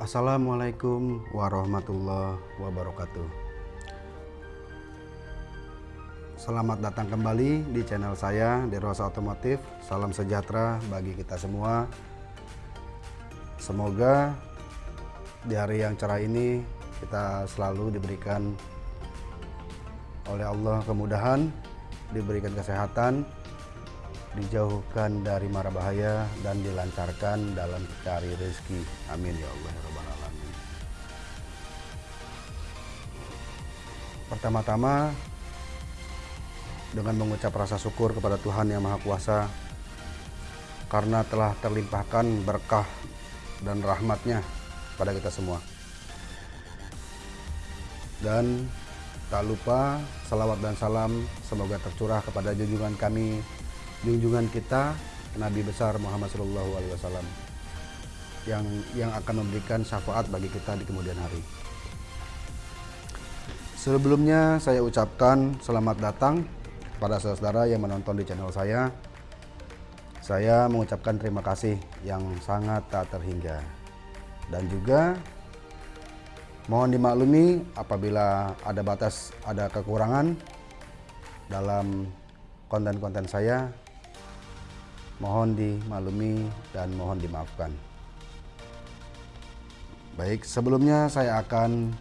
Assalamualaikum warahmatullahi wabarakatuh. Selamat datang kembali di channel saya Derosa Otomotif. Salam sejahtera bagi kita semua. Semoga di hari yang cerah ini kita selalu diberikan oleh Allah kemudahan, diberikan kesehatan, dijauhkan dari mara bahaya dan dilancarkan dalam cari rezeki. Amin ya Allah ya Alamin. Pertama-tama dengan mengucap rasa syukur kepada Tuhan Yang Maha Kuasa karena telah terlimpahkan berkah dan rahmatnya pada kita semua. Dan tak lupa salawat dan salam semoga tercurah kepada junjungan kami, junjungan kita Nabi besar Muhammad Shallallahu Alaihi Wasallam yang yang akan memberikan syafaat bagi kita di kemudian hari. Sebelumnya saya ucapkan selamat datang pada saudara-saudara yang menonton di channel saya. Saya mengucapkan terima kasih yang sangat tak terhingga. Dan juga mohon dimaklumi apabila ada batas, ada kekurangan dalam konten-konten saya. Mohon dimaklumi dan mohon dimaafkan. Baik, sebelumnya saya akan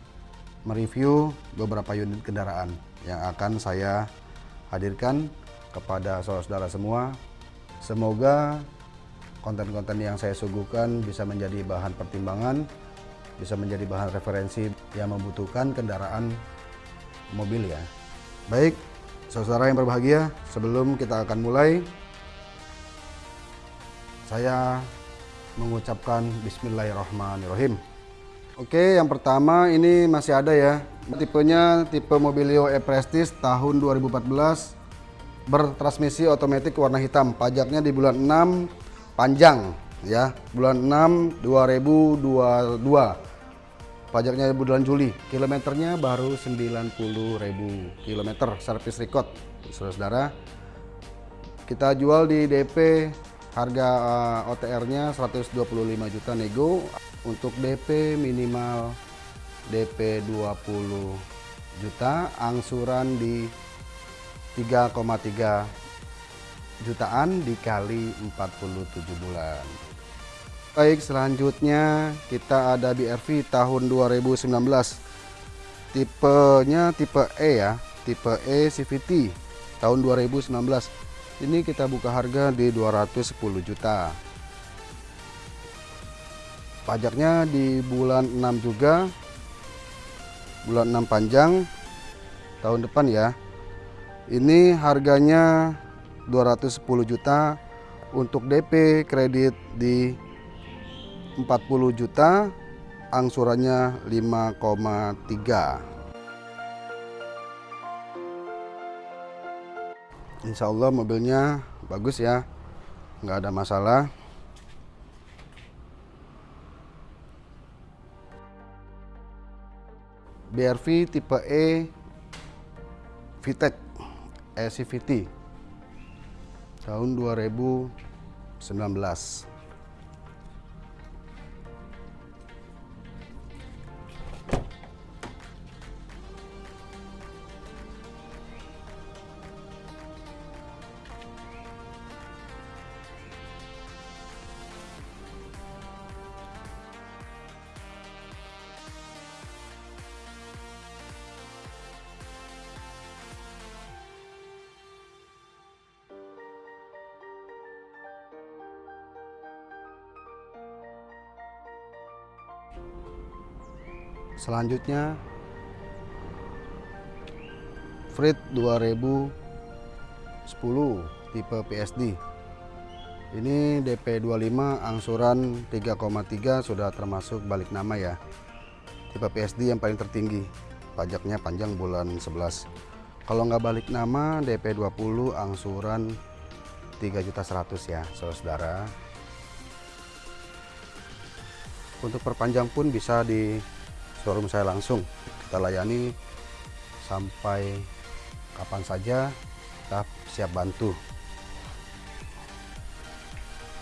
mereview beberapa unit kendaraan yang akan saya hadirkan kepada saudara-saudara semua. Semoga konten-konten yang saya suguhkan bisa menjadi bahan pertimbangan, bisa menjadi bahan referensi yang membutuhkan kendaraan mobil ya. Baik, saudara yang berbahagia, sebelum kita akan mulai, saya mengucapkan Bismillahirrahmanirrahim. Oke, yang pertama ini masih ada ya. Tipenya tipe Mobilio E-Prestige tahun 2014 bertransmisi otomatis warna hitam. Pajaknya di bulan 6 panjang ya. Bulan 6 2022. Pajaknya di bulan Juli. Kilometernya baru 90.000 kilometer service record. Saudara-saudara. Kita jual di DP harga uh, OTR-nya 125 juta nego. Untuk DP minimal DP 20 juta. Angsuran di 3,3 jutaan dikali 47 bulan. Baik selanjutnya kita ada BRV tahun 2019 tipenya tipe E ya tipe E CVT tahun 2019 ini kita buka harga di 210 juta. Pajaknya di bulan 6 juga. Bulan 6 panjang. Tahun depan ya. Ini harganya 210 juta. Untuk DP kredit di 40 juta. Angsurannya 5,3 Insya Allah mobilnya bagus ya. Nggak ada masalah. BRV tipe E VTEC ECVT tahun 2019 Selanjutnya Frit 2010 tipe PSD. Ini DP 25 angsuran 3,3 sudah termasuk balik nama ya. Tipe PSD yang paling tertinggi. Pajaknya panjang bulan 11. Kalau nggak balik nama DP 20 angsuran 3 juta 100 ya, saudara. Untuk perpanjang pun bisa di showroom saya langsung. Kita layani sampai kapan saja kita siap bantu.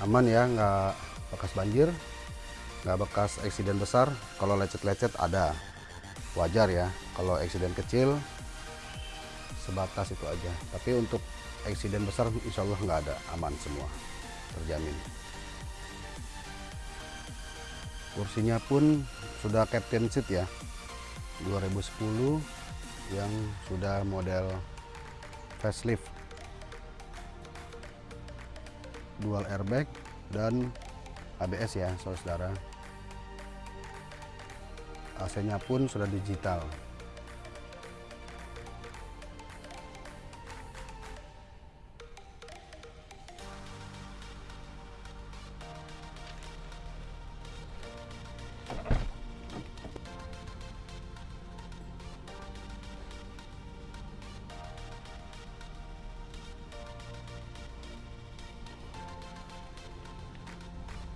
Aman ya nggak bekas banjir nggak bekas eksiden besar. Kalau lecet-lecet ada. Wajar ya kalau eksiden kecil sebatas itu aja. Tapi untuk eksiden besar insya Allah nggak ada. Aman semua terjamin kursinya pun sudah captain seat ya. 2010 yang sudah model facelift. Dual airbag dan ABS ya saudara AC nya pun sudah digital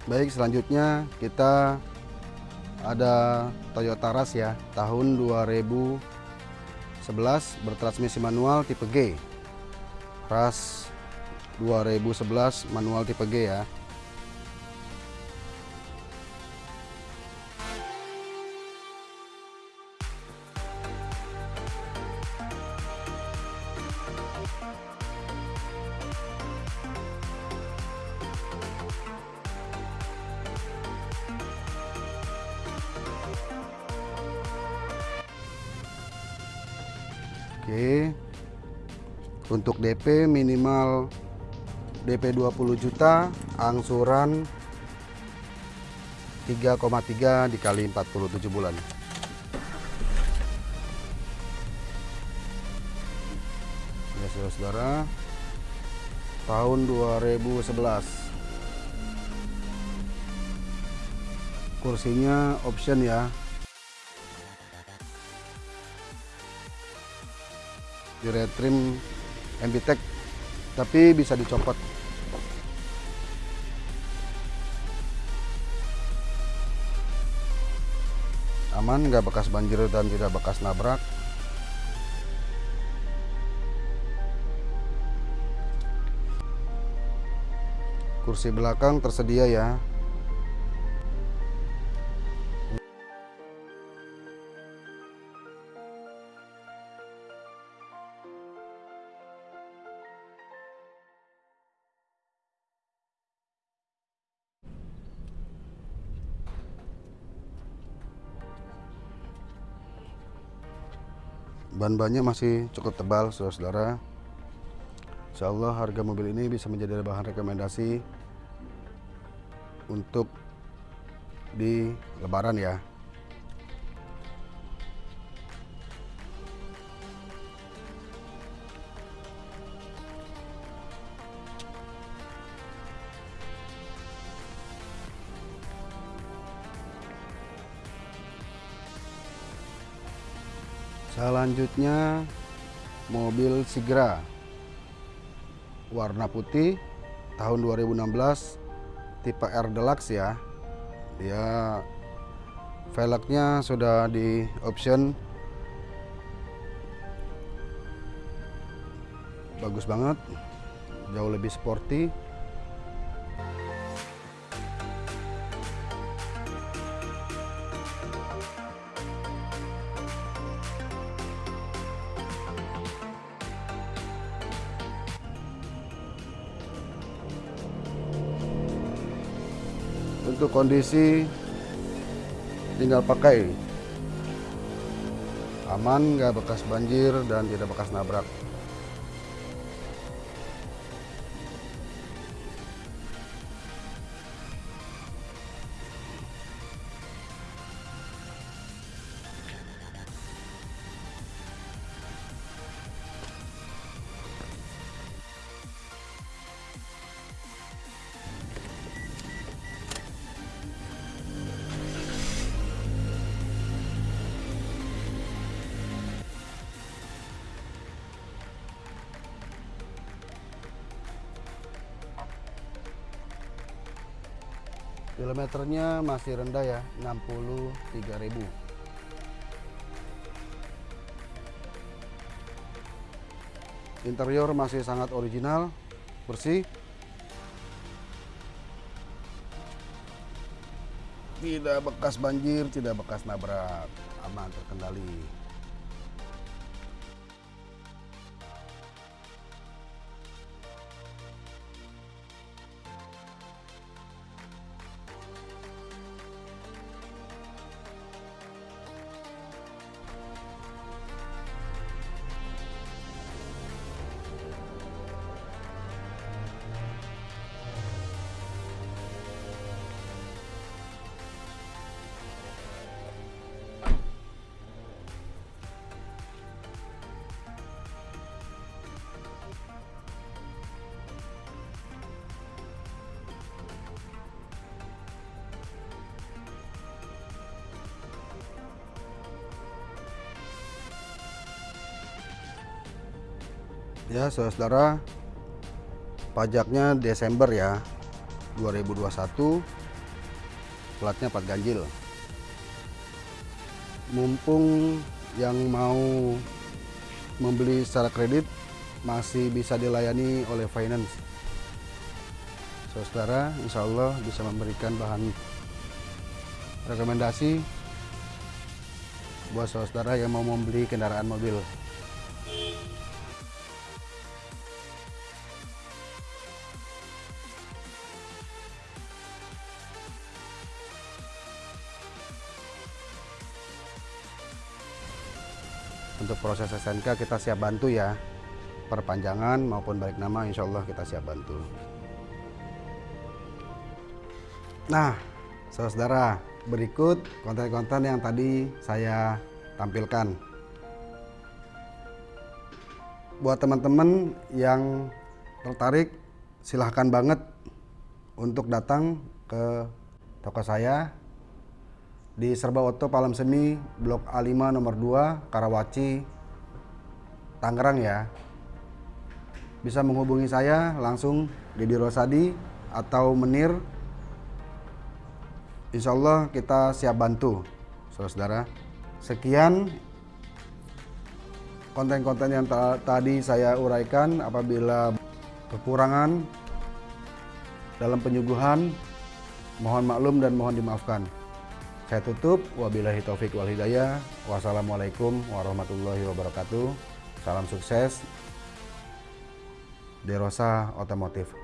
Baik, selanjutnya kita ada Toyota Rush ya, tahun 2011 bertransmisi manual tipe G. Rush 2011 manual tipe G ya. Oke. Untuk DP minimal DP 20 juta, angsuran 3,3 dikali 47 bulan. Ya saudara-saudara, tahun 2011. Kursinya option ya, di retrim MBTEC tapi bisa dicopot. Aman nggak bekas banjir dan tidak bekas nabrak. Kursi belakang tersedia ya ban-bannya masih cukup tebal saudara-saudara. Insya Allah harga mobil ini bisa menjadi bahan rekomendasi untuk di lebaran ya Selanjutnya mobil Sigra warna putih tahun 2016 tipe R Deluxe ya. Dia velgnya sudah di option bagus banget, jauh lebih sporty. Untuk kondisi tinggal pakai. Aman nggak bekas banjir dan tidak bekas nabrak kilometernya masih rendah ya 63.000 interior masih sangat original bersih. Tidak bekas banjir tidak bekas nabrak aman terkendali ya saudara pajaknya Desember ya 2021 platnya 4 ganjil. Mumpung yang mau membeli secara kredit masih bisa dilayani oleh finance. Saudara insya Allah bisa memberikan bahan rekomendasi buat saudara yang mau membeli kendaraan mobil untuk proses SNK kita siap bantu ya. Perpanjangan maupun balik nama insya Allah kita siap bantu. Nah saudara berikut konten-konten yang tadi saya tampilkan. Buat teman-teman yang tertarik silahkan banget untuk datang ke toko saya di Serba Oto Palem Semi Blok A5 nomor 2 Karawaci Tangerang ya. Bisa menghubungi saya langsung Didi Rosadi atau Menir. Insya Allah kita siap bantu saudara sekian konten-konten yang tadi saya uraikan apabila kekurangan dalam penyuguhan mohon maklum dan mohon dimaafkan saya tutup. Wabillahi taufik wal hidayah. Wassalamualaikum warahmatullahi wabarakatuh. Salam sukses. Derosa Otomotif.